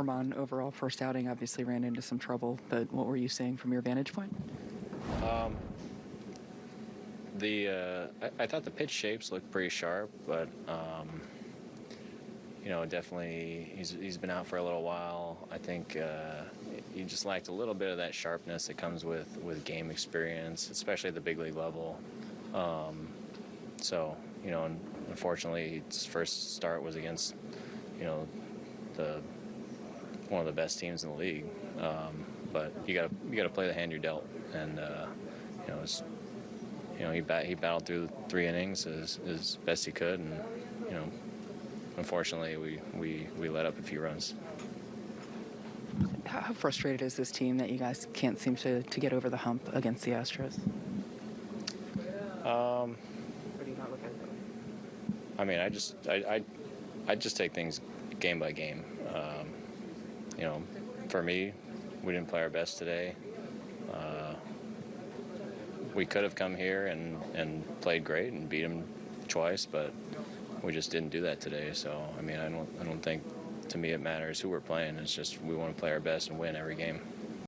Herman overall first outing obviously ran into some trouble, but what were you seeing from your vantage point? The uh, I, I thought the pitch shapes looked pretty sharp, but um, you know, definitely he's he's been out for a little while. I think uh, he just lacked a little bit of that sharpness that comes with with game experience, especially at the big league level. Um, so you know, unfortunately, his first start was against you know one of the best teams in the league. Um, but you got to you got to play the hand you're dealt, and uh, you know it's you know, he bat, he battled through three innings as, as best he could, and you know, unfortunately, we, we, we let up a few runs. How frustrated is this team that you guys can't seem to, to get over the hump against the Astros? Um, Or do you not look at it that way? I mean, I just I, I I just take things game by game. Um, you know, for me, we didn't play our best today. Uh, we could have come here and, and played great and beat them twice, but we just didn't do that today. So I mean, I don't I don't think to me it matters who we're playing. It's just we want to play our best and win every game.